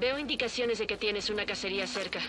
Veo indicaciones de que tienes una cacería cerca.